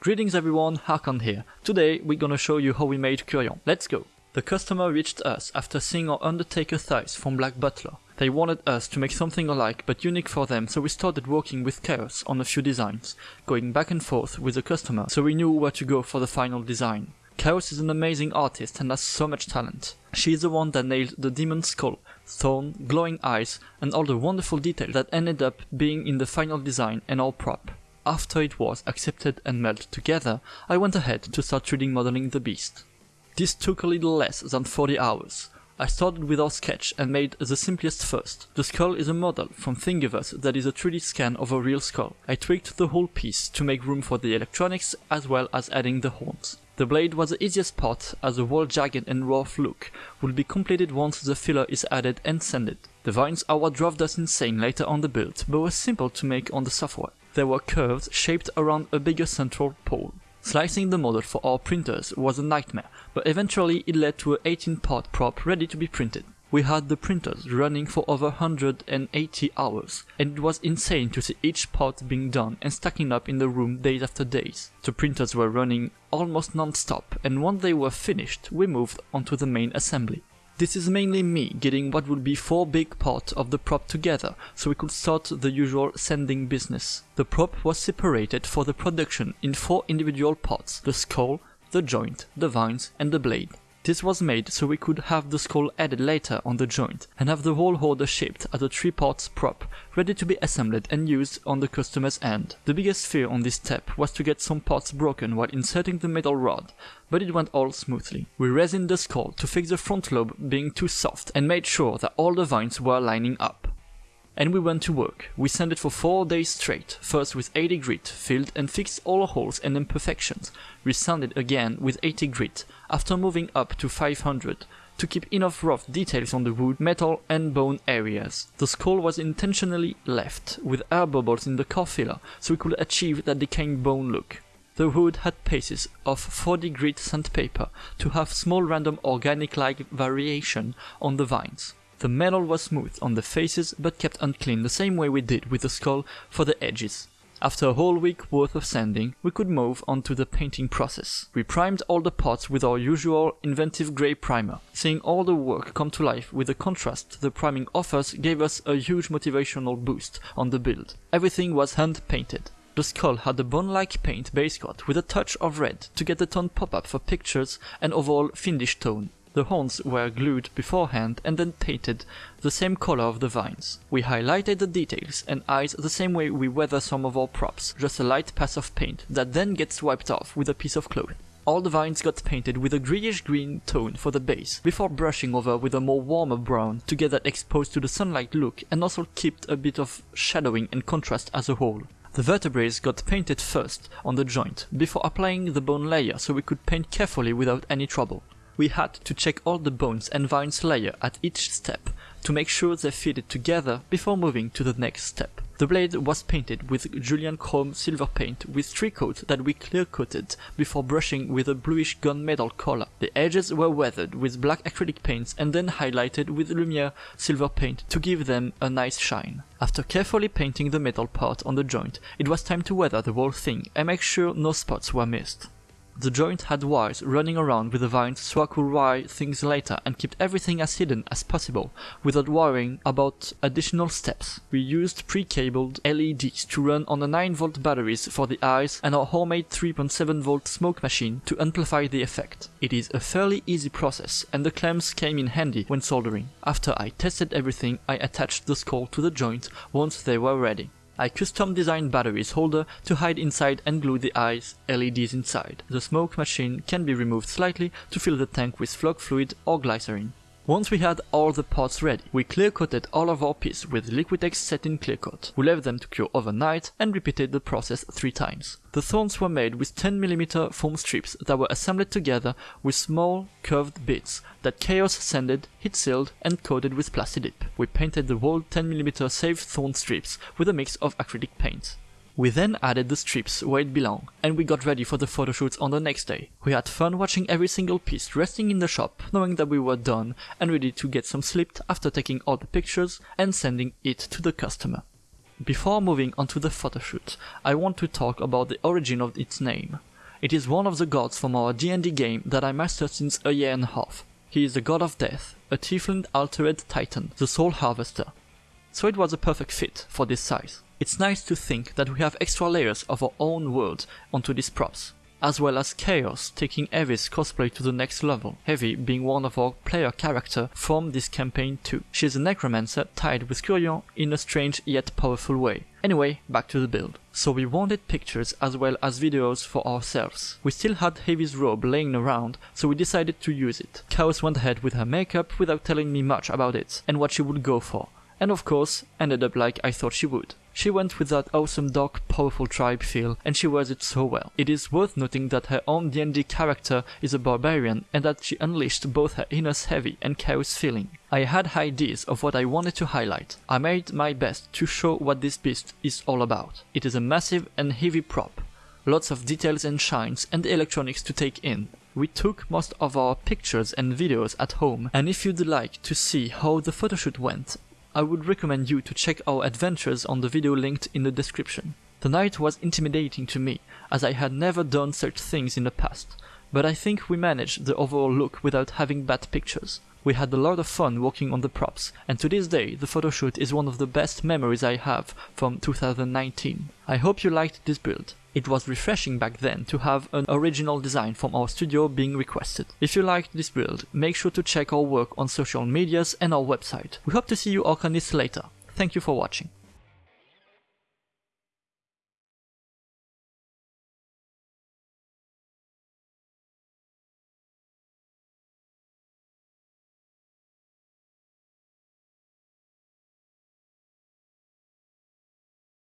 Greetings everyone, Harkon here. Today we're gonna show you how we made Curion. Let's go! The customer reached us after seeing our Undertaker scythe from Black Butler. They wanted us to make something alike but unique for them so we started working with Chaos on a few designs, going back and forth with the customer so we knew where to go for the final design. Chaos is an amazing artist and has so much talent. She is the one that nailed the demon skull, thorn, glowing eyes, and all the wonderful detail that ended up being in the final design and our prop. After it was accepted and melded together, I went ahead to start 3D modeling the beast. This took a little less than 40 hours. I started with our sketch and made the simplest first. The skull is a model from Thingiverse that is a 3D scan of a real skull. I tweaked the whole piece to make room for the electronics as well as adding the horns. The blade was the easiest part as the whole jagged and rough look will be completed once the filler is added and sanded. The vines are what drove us insane later on the build, but were simple to make on the software. There were curves shaped around a bigger central pole. Slicing the model for our printers was a nightmare, but eventually it led to an 18 part prop ready to be printed. We had the printers running for over 180 hours, and it was insane to see each part being done and stacking up in the room days after days. The printers were running almost non-stop, and once they were finished, we moved onto the main assembly. This is mainly me getting what would be four big parts of the prop together so we could start the usual sanding business. The prop was separated for the production in four individual parts, the skull, the joint, the vines and the blade. This was made so we could have the skull added later on the joint and have the whole order shipped as a three parts prop, ready to be assembled and used on the customer's end. The biggest fear on this step was to get some parts broken while inserting the metal rod, but it went all smoothly. We resined the skull to fix the front lobe being too soft and made sure that all the vines were lining up and we went to work. We sanded for 4 days straight, first with 80 grit, filled and fixed all holes and imperfections. We sanded again with 80 grit, after moving up to 500, to keep enough rough details on the wood, metal and bone areas. The skull was intentionally left, with air bubbles in the core filler, so we could achieve that decaying bone look. The wood had pieces of 40 grit sandpaper to have small random organic-like variation on the vines. The metal was smooth on the faces but kept unclean the same way we did with the skull for the edges. After a whole week worth of sanding, we could move on to the painting process. We primed all the parts with our usual inventive grey primer. Seeing all the work come to life with the contrast the priming offers gave us a huge motivational boost on the build. Everything was hand painted. The skull had a bone-like paint base coat with a touch of red to get the tone pop up for pictures and overall fiendish tone. The horns were glued beforehand and then painted the same color of the vines. We highlighted the details and eyes the same way we weather some of our props, just a light pass of paint that then gets wiped off with a piece of cloth. All the vines got painted with a greyish green tone for the base, before brushing over with a more warmer brown to get that exposed to the sunlight look and also keep a bit of shadowing and contrast as a whole. The vertebrae got painted first on the joint, before applying the bone layer so we could paint carefully without any trouble we had to check all the bones and vines layer at each step to make sure they fitted together before moving to the next step. The blade was painted with Julian Chrome silver paint with three coats that we clear coated before brushing with a bluish gunmetal color. The edges were weathered with black acrylic paints and then highlighted with Lumiere silver paint to give them a nice shine. After carefully painting the metal part on the joint, it was time to weather the whole thing and make sure no spots were missed. The joint had wires running around with the vines so I could wire things later and keep everything as hidden as possible without worrying about additional steps. We used pre-cabled LEDs to run on the 9V batteries for the eyes and our homemade 3.7V smoke machine to amplify the effect. It is a fairly easy process and the clamps came in handy when soldering. After I tested everything I attached the skull to the joint once they were ready. I custom designed batteries holder to hide inside and glue the eyes LEDs inside. The smoke machine can be removed slightly to fill the tank with flux fluid or glycerin. Once we had all the parts ready, we clear coated all of our pieces with Liquitex satin clear coat. We left them to cure overnight and repeated the process three times. The thorns were made with 10mm foam strips that were assembled together with small curved bits that Chaos sanded, heat sealed and coated with Plastidip. We painted the whole 10mm safe thorn strips with a mix of acrylic paint. We then added the strips where it belonged, and we got ready for the photoshoots on the next day. We had fun watching every single piece resting in the shop, knowing that we were done and ready to get some sleep after taking all the pictures and sending it to the customer. Before moving on to the photoshoot, I want to talk about the origin of its name. It is one of the gods from our D&D game that I mastered since a year and a half. He is the god of death, a tiefling altered titan, the soul harvester. So it was a perfect fit for this scythe. It's nice to think that we have extra layers of our own world onto these props, as well as Chaos taking Heavy's cosplay to the next level, Heavy being one of our player character from this campaign too. She is a necromancer tied with Curion in a strange yet powerful way. Anyway, back to the build. So we wanted pictures as well as videos for ourselves. We still had Heavy's robe laying around, so we decided to use it. Chaos went ahead with her makeup without telling me much about it and what she would go for and of course ended up like I thought she would. She went with that awesome dark powerful tribe feel and she wears it so well. It is worth noting that her own D&D character is a barbarian and that she unleashed both her inner heavy and chaos feeling. I had ideas of what I wanted to highlight. I made my best to show what this beast is all about. It is a massive and heavy prop, lots of details and shines and electronics to take in. We took most of our pictures and videos at home and if you'd like to see how the photoshoot went I would recommend you to check our adventures on the video linked in the description. The night was intimidating to me, as I had never done such things in the past, but I think we managed the overall look without having bad pictures. We had a lot of fun working on the props, and to this day the photoshoot is one of the best memories I have from 2019. I hope you liked this build. It was refreshing back then to have an original design from our studio being requested. If you liked this build, make sure to check our work on social medias and our website. We hope to see you Arcanists later. Thank you for watching.